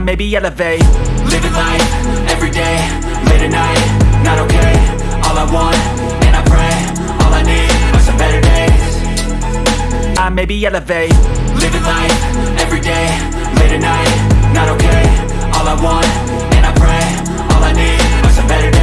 I maybe elevate. Living life, everyday, late at night Not okay, all I want, and I pray All I need are some better days. I maybe elevate. Living life, everyday, late at night Not okay, all I want, and I pray All I need are some better days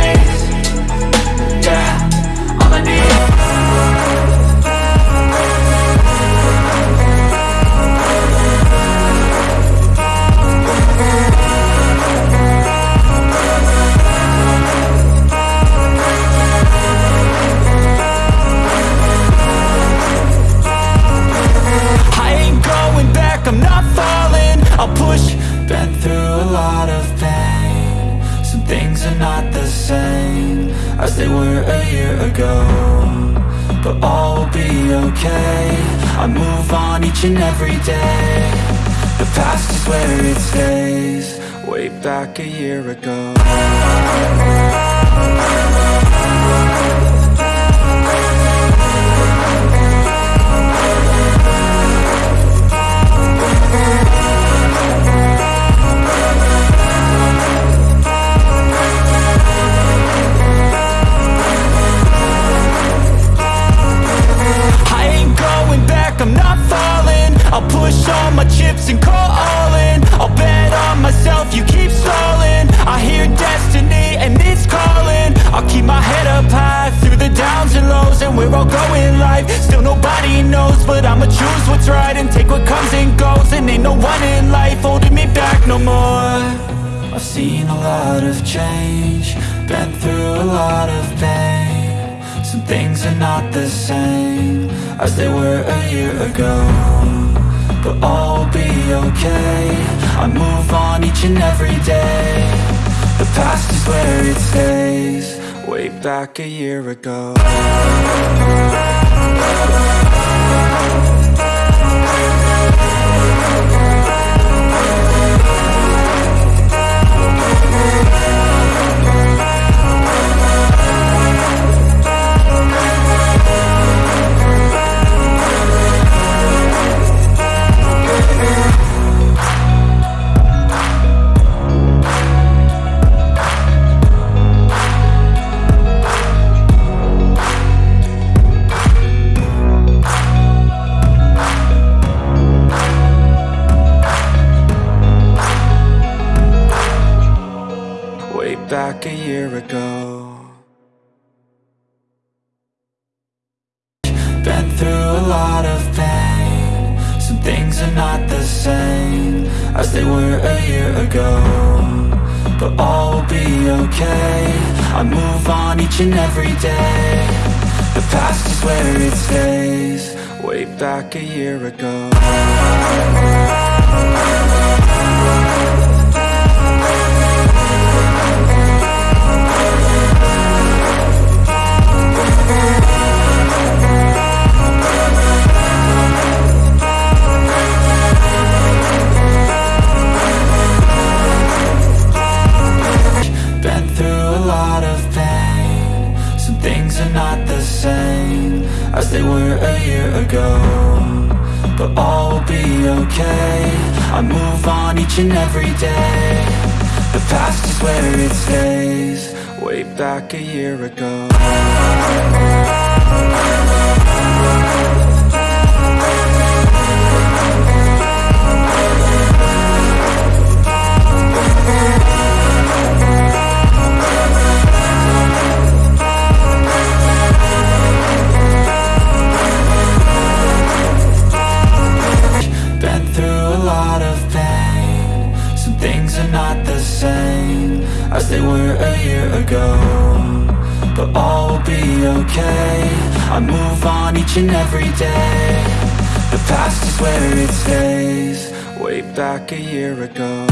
But all will be okay. I move on each and every day. The past is where it stays. Way back a year ago But I'ma choose what's right and take what comes and goes. And ain't no one in life holding me back no more. I've seen a lot of change Been through a lot of pain. Some things are not the same As they were a year ago But all will be okay. I move on each and every day. The past is where it stays Way back a year ago back a year ago. Been through a lot of pain. Some things are not the same As they were a year ago But all will be okay. I move on each and every day. The past is where it stays. Way back a year ago not the same As they were a year ago But all will be okay. I move on each and every day. The past is where it stays Way back a year ago things are not the same As they were a year ago But all will be okay. I move on each and every day. The past is where it stays. Way back a year ago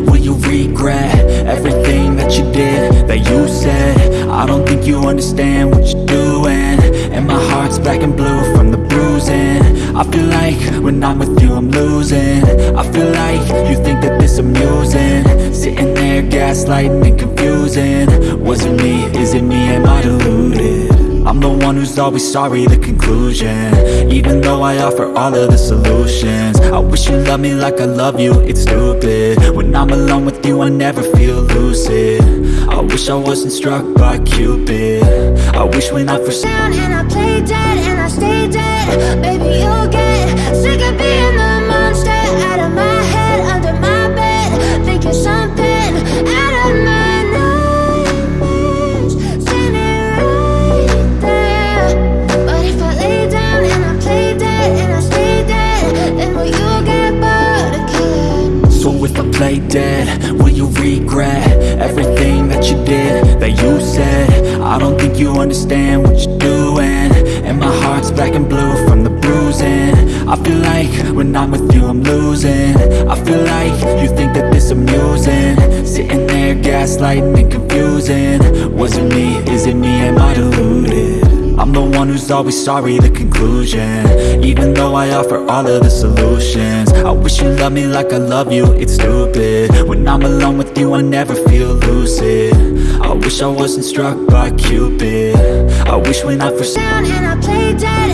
Will you regret everything that you did, that you said? I don't think you understand what you're doing. And my heart's black and blue from the bruising. I feel like when I'm with you I'm losing. I feel like you think that this amusing. Sitting there gaslighting and confusing. Was it me, is it me, am I deluded? I'm the one who's always sorry, the conclusion. Even though I offer all of the solutions. I wish you loved me like I love you, it's stupid. When I'm alone with you, I never feel lucid. I wish I wasn't struck by Cupid. I wish when I first down and I play dead and I dead. Baby, you'll get you understand what you're doing. And my heart's black and blue from the bruising. I feel like when I'm with you I'm losing. I feel like you think that this amusing. Sitting there gaslighting and confusing. Was it me, is it me, am I deluded? I'm the one who's always sorry, the conclusion. Even though I offer all of the solutions. I wish you loved me like I love you, it's stupid. When I'm alone with you, I never feel lucid I wish I wasn't struck by Cupid. I wish when I first down and I play dead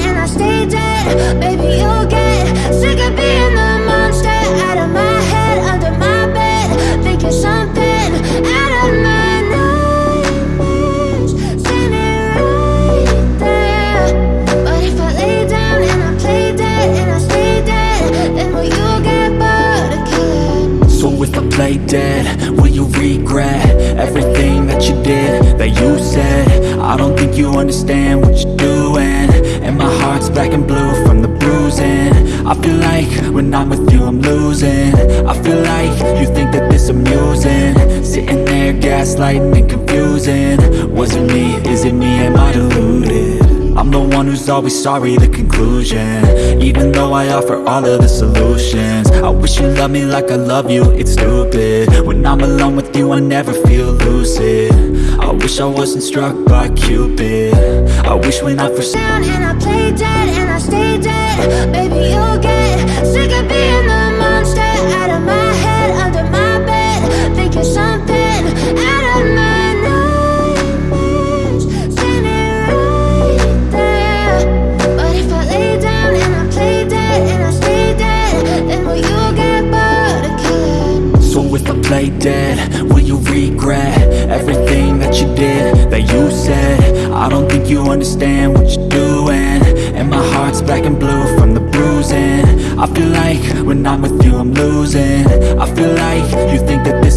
you did, that you said. I don't think you understand what you're doing. And my heart's black and blue from the bruising. I feel like when I'm with you I'm losing. I feel like you think that this amusing. Sitting there gaslighting and confusing. Was it me, is it me, am I deluded? I'm the one who's always sorry, the conclusion. Even though I offer all of the solutions wish you loved me like I love you, it's stupid. When I'm alone with you, I never feel lucid. I wish I wasn't struck by Cupid. I wish when I first down and I play dead and I stay dead. Baby, you'll get sick of being the Play dead, will you regret Everything that you did, that you said? I don't think you understand what you're doing. And my heart's black and blue from the bruising. I feel like when I'm with you I'm losing. I feel like you think that this